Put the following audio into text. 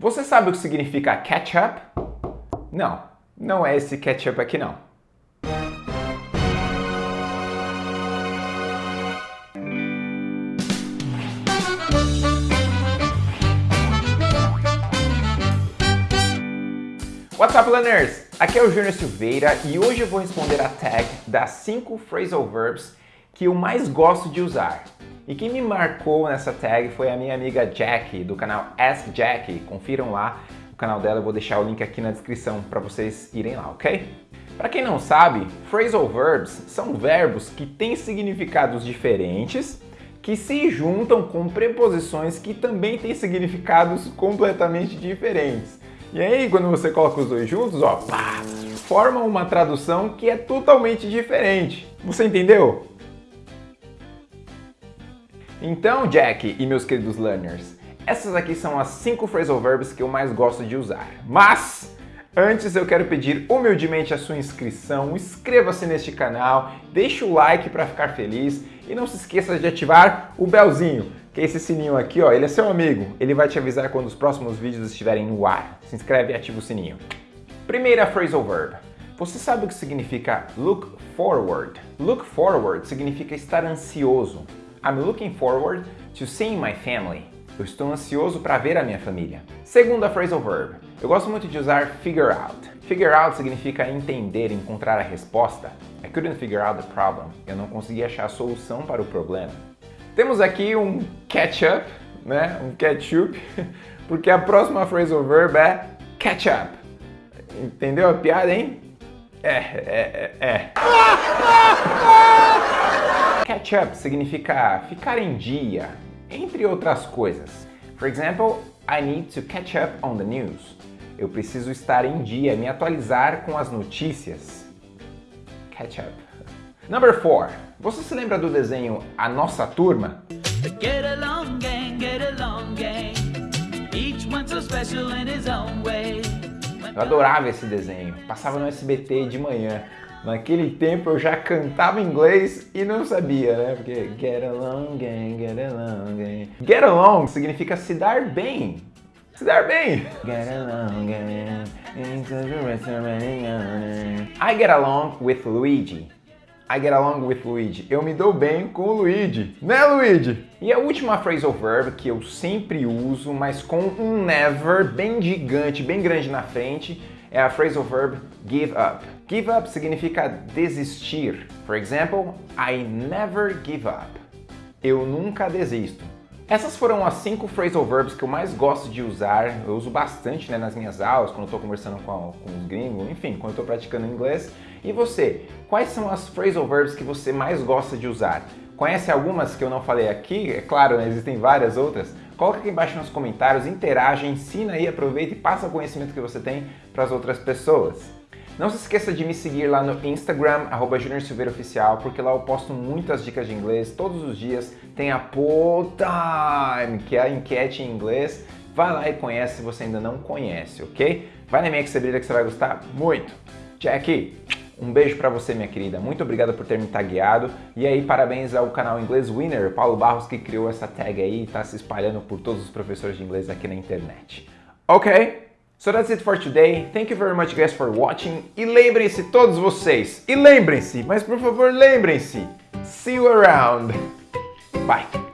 Você sabe o que significa ketchup? Não, não é esse ketchup aqui não. What's up, learners? Aqui é o Júnior Silveira e hoje eu vou responder a tag das 5 phrasal verbs que eu mais gosto de usar. E quem me marcou nessa tag foi a minha amiga Jack, do canal Ask Jack. Confiram lá o canal dela, eu vou deixar o link aqui na descrição para vocês irem lá, ok? Para quem não sabe, phrasal verbs são verbos que têm significados diferentes que se juntam com preposições que também têm significados completamente diferentes. E aí, quando você coloca os dois juntos, ó, pá, forma uma tradução que é totalmente diferente. Você entendeu? Então, Jack e meus queridos learners, essas aqui são as 5 phrasal verbs que eu mais gosto de usar. Mas, antes eu quero pedir humildemente a sua inscrição, inscreva-se neste canal, deixe o like para ficar feliz e não se esqueça de ativar o belzinho que é esse sininho aqui, ó, ele é seu amigo. Ele vai te avisar quando os próximos vídeos estiverem no ar. Se inscreve e ativa o sininho. Primeira phrasal verb. Você sabe o que significa look forward? Look forward significa estar ansioso. I'm looking forward to seeing my family. Eu estou ansioso para ver a minha família. Segunda phrasal verb. Eu gosto muito de usar figure out. Figure out significa entender, encontrar a resposta. I couldn't figure out the problem. Eu não consegui achar a solução para o problema. Temos aqui um ketchup, né? Um ketchup, porque a próxima phrasal verb é catch up. Entendeu a piada, hein? É, é, é, é. Catch up significa ficar em dia, entre outras coisas. For example, I need to catch up on the news. Eu preciso estar em dia, me atualizar com as notícias. Catch up. Number 4. Você se lembra do desenho A Nossa Turma? Get along gang, get along gang. Each one so special in his own way. Eu adorava esse desenho. Passava no SBT de manhã. Naquele tempo eu já cantava inglês e não sabia, né? Porque get along gang, get along gang. Get along significa se dar bem. Se dar bem. Get along gang. I get along with Luigi. I get along with Luigi. Eu me dou bem com o Luigi. Né, Luigi? E a última phrasal verb que eu sempre uso, mas com um never bem gigante, bem grande na frente, é a phrasal verb give up. Give up significa desistir. For example, I never give up. Eu nunca desisto. Essas foram as cinco phrasal verbs que eu mais gosto de usar. Eu uso bastante né, nas minhas aulas, quando estou conversando com, com os gringos, enfim, quando estou praticando inglês. E você, quais são as phrasal verbs que você mais gosta de usar? Conhece algumas que eu não falei aqui? É claro, né, existem várias outras. Coloca aqui embaixo nos comentários, interage, ensina aí, aproveita e passa o conhecimento que você tem para as outras pessoas. Não se esqueça de me seguir lá no Instagram, arroba Oficial, porque lá eu posto muitas dicas de inglês todos os dias. Tem a Poll Time, que é a enquete em inglês. Vai lá e conhece se você ainda não conhece, ok? Vai na minha que você brilha que você vai gostar muito. Jack, um beijo para você, minha querida. Muito obrigado por ter me tagueado. E aí, parabéns ao canal Inglês Winner, Paulo Barros, que criou essa tag aí e está se espalhando por todos os professores de inglês aqui na internet. Ok? So that's it for today. Thank you very much, guys, for watching. E lembrem-se, todos vocês, e lembrem-se, mas por favor, lembrem-se. See you around. Bye.